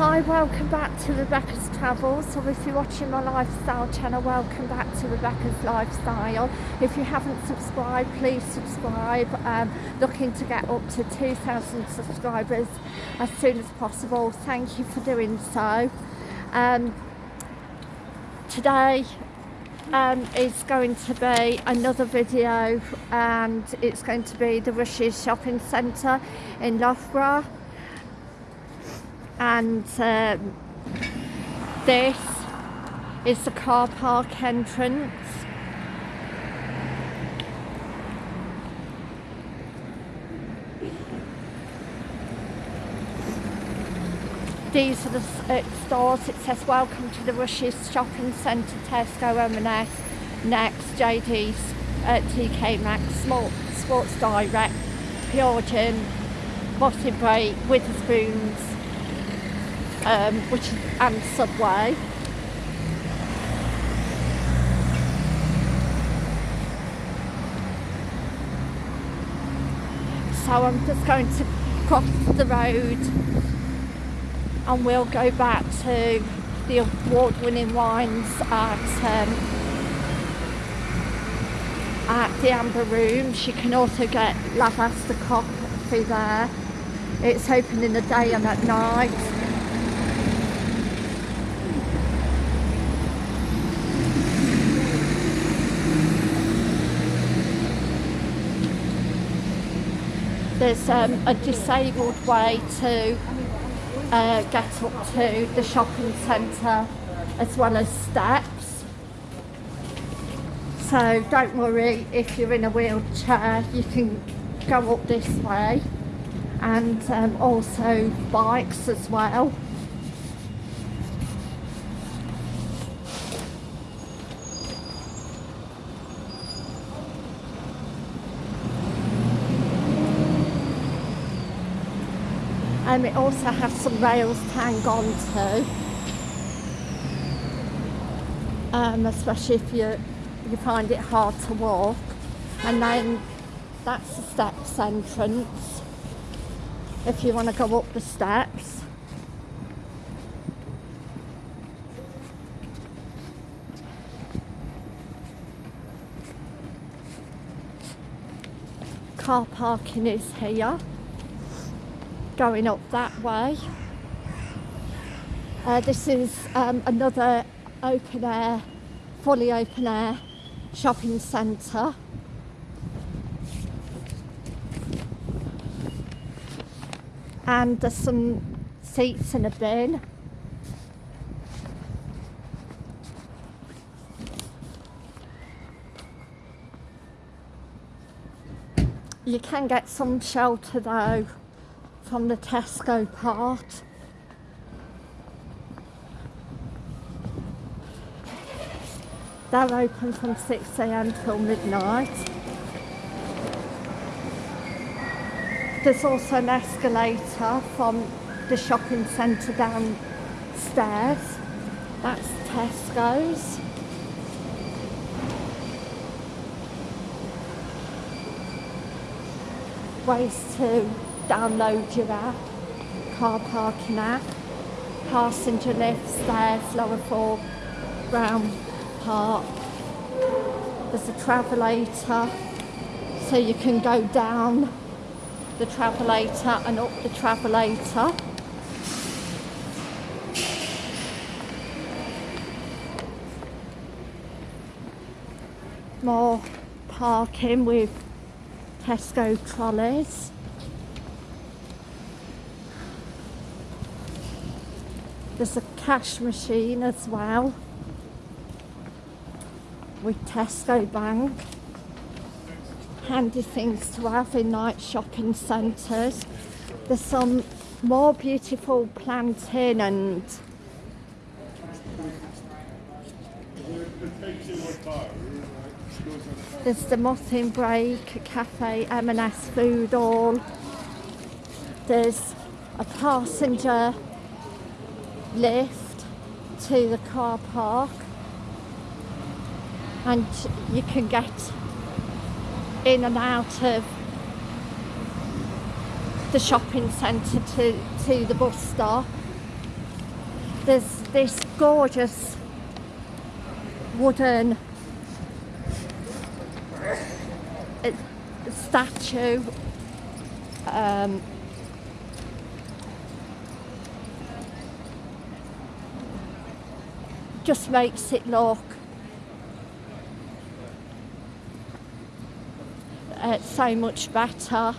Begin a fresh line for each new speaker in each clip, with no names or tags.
Hi, welcome back to Rebecca's Travels. So if you're watching my lifestyle channel, welcome back to Rebecca's Lifestyle. If you haven't subscribed, please subscribe. Um, looking to get up to 2,000 subscribers as soon as possible. Thank you for doing so. Um, today um, is going to be another video and it's going to be the Rushes Shopping Centre in Loughborough and um, this is the car park entrance. These are the uh, stores. It says welcome to the Rushes shopping centre Tesco M&S Next JD's uh, TK Maxx Small, Sports Direct Pure Gym Bottom Break Wetherspoons um, which and Subway. So I'm just going to cross the road and we'll go back to the award-winning wines at um, at the Amber Rooms. You can also get Lavazza coffee there. It's open in the day and at night. There's um, a disabled way to uh, get up to the shopping centre as well as steps. So don't worry if you're in a wheelchair, you can go up this way and um, also bikes as well. Um, it also has some rails to hang on to. Um, especially if you, you find it hard to walk. And then that's the steps entrance. If you want to go up the steps. Car parking is here going up that way. Uh, this is um, another open air, fully open air shopping centre. And there's some seats in a bin. You can get some shelter though from the Tesco part. They're open from 6am till midnight. There's also an escalator from the shopping centre downstairs. That's Tesco's. Ways to download your app, car parking app, passenger lift, stairs, lower four, Brown Park. There's a travelator, so you can go down the travelator and up the travelator. More parking with Tesco trolleys. There's a cash machine as well with Tesco Bank. Handy things to have in night shopping centres. There's some more beautiful planting and there's the Muffin Break Cafe M&S Food Hall. There's a passenger lift to the car park. And you can get in and out of the shopping centre to, to the bus stop. There's this gorgeous wooden uh, statue um, just makes it look uh, so much better.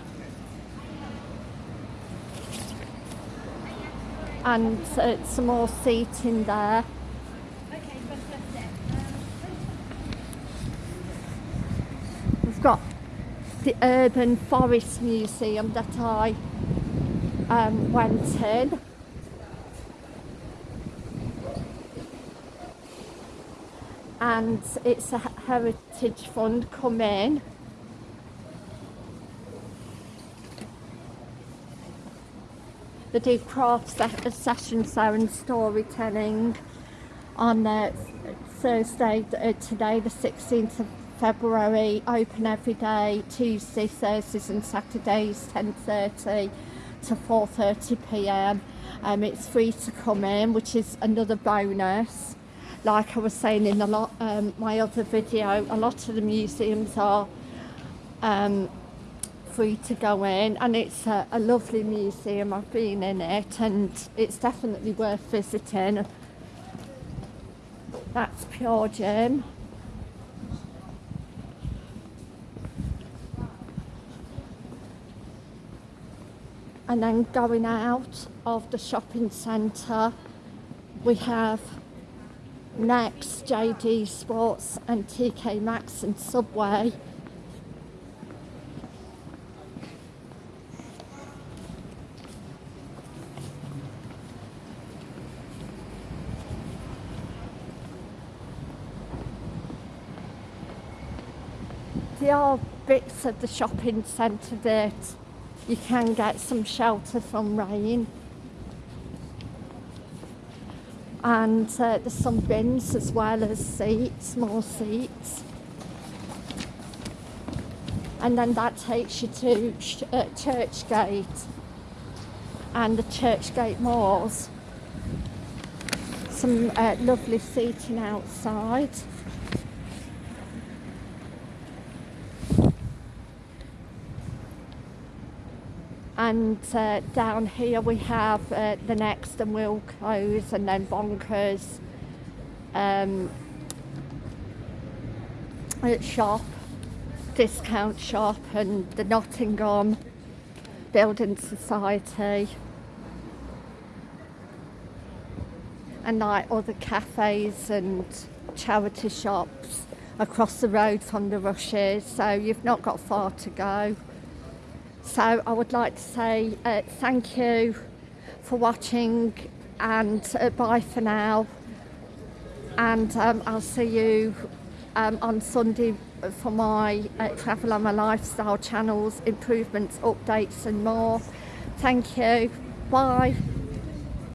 And uh, some more seating there. We've got the Urban Forest Museum that I um, went in and it's a heritage fund come in they do craft se- sessions there and storytelling on Thursday uh, today the 16th of February open every day Tuesday Thursdays and Saturdays 10:30 to 4:30 p.m. Um, it's free to come in which is another bonus like I was saying in lot um, my other video a lot of the museums are um, free to go in and it's a, a lovely museum. I've been in it and it's definitely worth visiting. That's Pure Gym and then going out of the shopping centre we have Next, JD Sports and TK Maxx and Subway. There are bits of the shopping centre that you can get some shelter from rain. And uh, there's some bins as well as seats, more seats. And then that takes you to uh, Churchgate and the Churchgate Moors. Some uh, lovely seating outside. And uh, down here we have uh, the next and Wilko's and then Bonkers um, shop, discount shop and the Nottingham Building Society and like other cafes and charity shops across the road from the rushes so you've not got far to go. So I would like to say uh, thank you for watching and uh, bye for now. And um, I'll see you um, on Sunday for my uh, travel and my lifestyle channels, improvements, updates and more. Thank you. Bye.